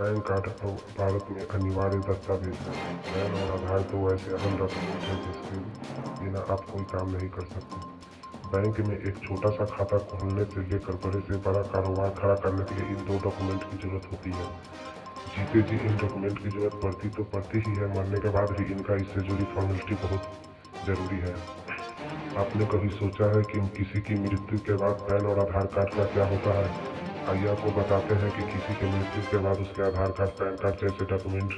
Pan card Bharat में अनिवार्य दस्तावेज़ है पैन और आधार दो ऐसे अहम डॉक्यूमेंट हैं जिसके बिना आप कोई काम नहीं कर सकते बैंक में एक छोटा सा खाता खोलने से लेकर बड़े से बड़ा कारोबार खड़ा करने के लिए इन दो डॉक्यूमेंट की ज़रूरत होती है जीते जी इन डॉक्यूमेंट की ज़रूरत पड़ती तो पड़ती ही है मरने के बाद भी इनका इससे जुड़ी फॉर्मेलिटी बहुत ज़रूरी है आपने कभी सोचा है कि किसी की मृत्यु के बाद पैन और आधार कार्ड का क्या होता है आइए आपको बताते हैं कि किसी के मृत्यु के बाद उसके आधार कार्ड, पैन कार्ड जैसे डॉक्यूमेंट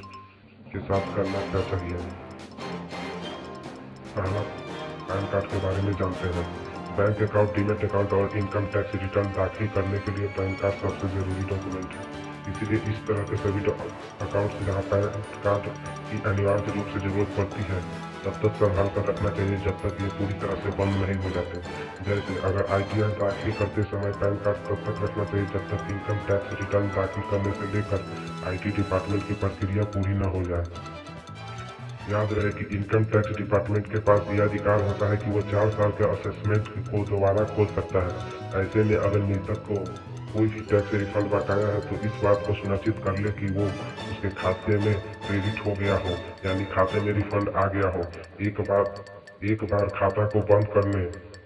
के साथ करना क्या चाहिए? पहला पैन कार्ड के बारे में जानते हैं। बैंक अकाउंट, डीमेट अकाउंट और इनकम टैक्स रिटर्न दाखिल करने के लिए पैन कार्ड सबसे ज़रूरी डॉक्यूमेंट है। इसीलिए इस तरह के सभी अकाउंट जहाँ पैन कार्ड की अनिवार्य रूप से ज़रूरत पड़ती है। तब तक संभाल कर रखना चाहिए जब तक ये पूरी तरह से बंद नहीं हो जाते। जैसे अगर आई टी आई दाखिल करते समय पैन कार्ड तब तक रखना चाहिए जब तक इनकम टैक्स रिटर्न दाखिल करने से लेकर आईटी डिपार्टमेंट की प्रक्रिया पूरी न हो जाए। याद रहे कि इनकम टैक्स डिपार्टमेंट के पास यह अधिकार होता है कि वो चार साल के असेसमेंट को दोबारा खोल सकता है। ऐसे में अगर मृतक को कोई भी टैक्स रिफंड बकाया है तो इस बात को सुनिश्चित कर ले कि वो उसके खाते में क्रेडिट हो गया हो, यानी खाते में रिफंड आ गया हो। एक बार एक बार खाता को बंद करने,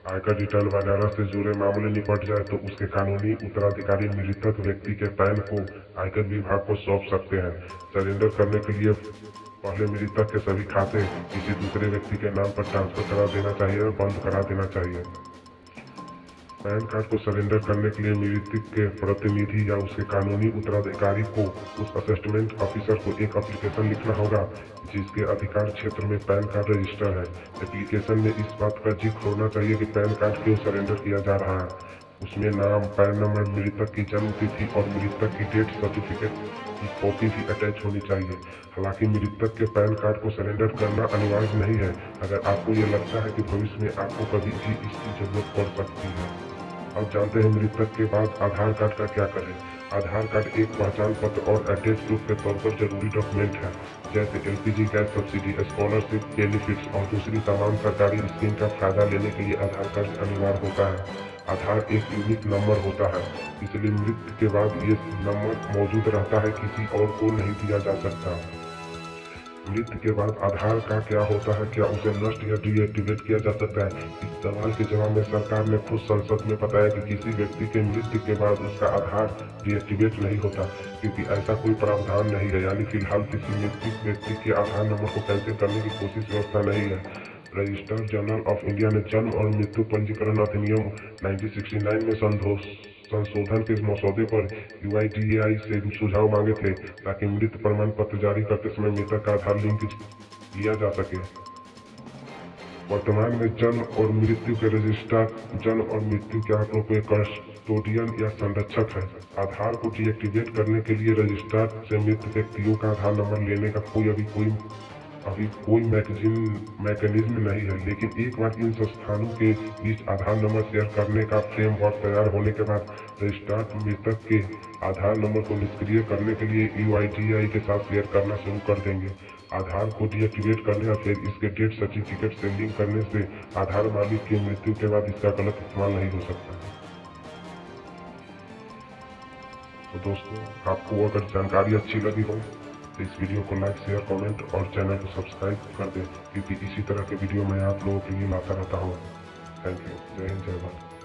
आयकर रिटर्न वगैरह से जुड़े मामले निपट जाए तो उसके कानूनी उत्तराधिकारी मृतक व्यक्ति के पैन को आयकर विभाग को सौंप सकते हैं। सरेंडर करने के लिए पहले मृतक के सभी खाते किसी दूसरे व्यक्ति के नाम पर ट्रांसफ़र करा देना चाहिए और बंद करा देना चाहिए। पैन कार्ड को सरेंडर करने के लिए मृतक के प्रतिनिधि या उसके कानूनी उत्तराधिकारी को उस असेसमेंट ऑफिसर को एक एप्लीकेशन लिखना होगा, जिसके अधिकार क्षेत्र में पैन कार्ड रजिस्टर है। एप्लीकेशन में इस बात का ज़िक्र होना चाहिए कि पैन कार्ड क्यों सरेंडर किया जा रहा है। उसमें नाम, पैन नंबर, मृतक की जन्म तिथि और मृतक की डेथ सर्टिफिकेट की कॉपी भी अटैच होनी चाहिए। हालाँकि मृतक के पैन कार्ड को सरेंडर करना अनिवार्य नहीं है। अगर आपको ये लगता है कि भविष्य में आपको कभी भी इसकी ज़रूरत पड़ सकती है। अब जानते हैं मृतक के बाद आधार कार्ड का क्या करें? आधार कार्ड एक पहचान पत्र और एड्रेस प्रूफ के तौर पर ज़रूरी डॉक्यूमेंट है। जैसे LPG gas subsidy scholarship benefits और दूसरी तमाम सरकारी स्कीम का फ़ायदा लेने के लिए आधार कार्ड अनिवार्य होता है। आधार एक यूनिक नंबर होता है। इसलिए मृत्यु के बाद ये नंबर मौजूद रहता है, किसी और को नहीं दिया जा सकता। मृत्यु के बाद आधार का क्या होता है, क्या उसे नष्ट या डीएक्टिवेट किया जा सकता है? इस सवाल के जवाब में सरकार ने खुद संसद में बताया कि किसी व्यक्ति के मृत्यु के बाद उसका आधार डीएक्टिवेट नहीं होता, क्योंकि ऐसा कोई प्रावधान नहीं है। यानी फ़िलहाल किसी मृत्यु व्यक्ति के आधार नंबर को कैंसिल करने की कोशिश व्यवस्था नहीं है। रजिस्टर्ड जनरल ऑफ़ इंडिया ने जन्म और मृत्यु पंजीकरण अधिनियम 1969 में संतोष संशोधन के मसौदे पर यूआईडीएआई से सुझाव मांगे थे ताकि मृत प्रमाण पत्र जारी करते समय मृतक का आधार लिंक लिया जा सके। वर्तमान में जन्म और मृत्यु के रजिस्ट्रार जन्म और मृत्यु के आंकड़ों के कस्टोडियन या संरक्षक है। आधार को डीएक्टिवेट करने के लिए रजिस्ट्रार से मृत व्यक्तियों का आधार नंबर लेने का कोई अभी कोई अभी कोई मैगजीन मैकेनिज्म नहीं है, लेकिन एक बार इन संस्थानों के बीच आधार नंबर शेयर करने का फ्रेमवर्क तैयार होने के बाद रजिस्ट्रार मृतक के आधार नंबर को निष्क्रिय करने के लिए यू के साथ शेयर करना शुरू कर देंगे। आधार को डीएक्टिवेट करने और फिर इसके डेट सर्टिफिकेट से लिंक करने से आधार मालिक की मृत्यु के बाद इसका गलत इस्तेमाल नहीं हो सकता। तो दोस्तों, आपको अगर जानकारी अच्छी लगी हो तो इस वीडियो को लाइक शेयर कमेंट और चैनल को सब्सक्राइब कर दें। क्योंकि इसी तरह के वीडियो मैं आप लोगों के लिए लाता रहता हूँ। थैंक यू जय हिंद, जय भारत।